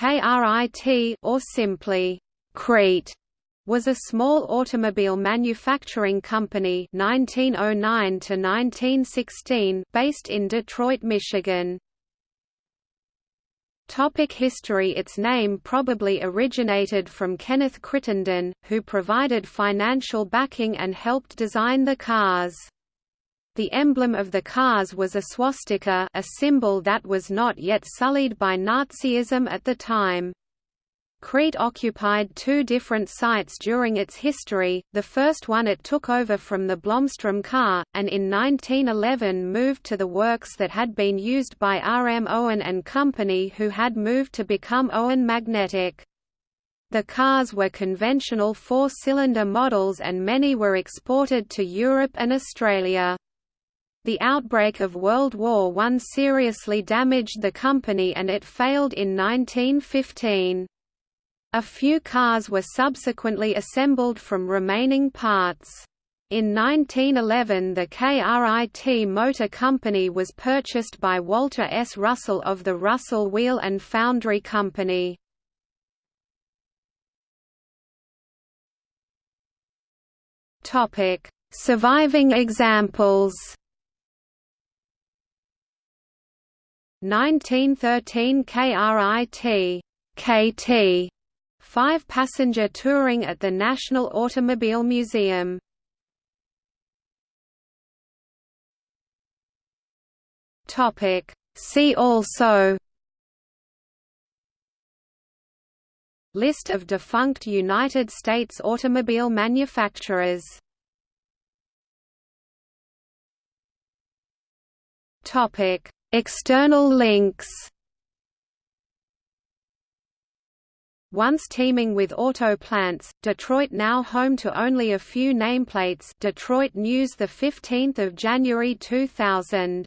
KRIT or simply Krit was a small automobile manufacturing company 1909 to 1916 based in Detroit, Michigan. Topic history Its name probably originated from Kenneth Crittenden, who provided financial backing and helped design the cars. The emblem of the cars was a swastika a symbol that was not yet sullied by Nazism at the time. Krit occupied two different sites during its history, the first one it took over from the Blomstrom car, and in 1911 moved to the works that had been used by R. M. Owen and Company who had moved to become Owen Magnetic. The cars were conventional four-cylinder models and many were exported to Europe and Australia. The outbreak of World War I seriously damaged the company and it failed in 1915. A few cars were subsequently assembled from remaining parts. In 1911 the KRIT Motor Company was purchased by Walter S. Russell of the Russell Wheel and Foundry Company. Surviving examples 1913 KRIT KT five-passenger touring at the National Automobile Museum. Topic. See also List of defunct United States automobile manufacturers External links. Once teeming with auto plants, Detroit now home to only a few nameplates Detroit News 15 January 2000